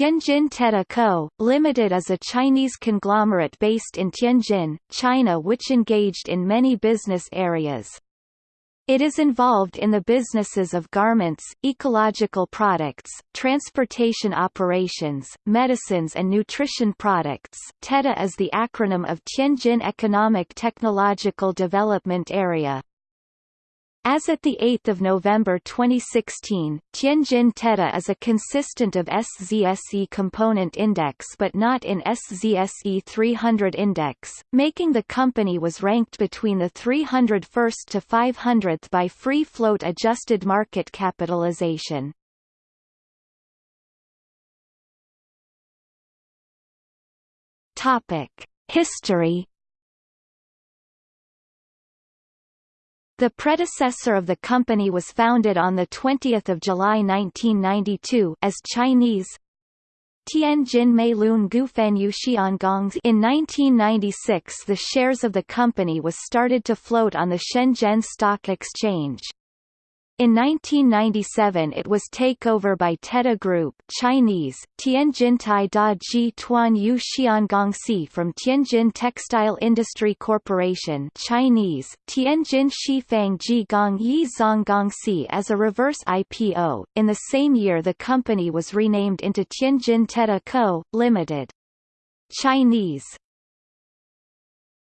Tianjin TEDA Co., Limited is a Chinese conglomerate based in Tianjin, China which engaged in many business areas. It is involved in the businesses of garments, ecological products, transportation operations, medicines and nutrition products TEDA is the acronym of Tianjin Economic Technological Development Area. As at 8 November 2016, Tianjin TEDA is a consistent of SZSE component index but not in SZSE 300 index, making the company was ranked between the 301st to 500th by free float adjusted market capitalization. History The predecessor of the company was founded on 20 July 1992 as Chinese Tianjin Meilun Gufenyu Xiangong in 1996 the shares of the company was started to float on the Shenzhen Stock Exchange. In 1997 it was takeover by TEDA Group Chinese, Tianjintai Da Ji Tuan Yu Xiangongxi from Tianjin Textile Industry Corporation Chinese, Tianjin Shifang Ji Gong Yi Zonggongxi as a reverse IPO. In the same year the company was renamed into Tianjin TEDA Co., Limited. Chinese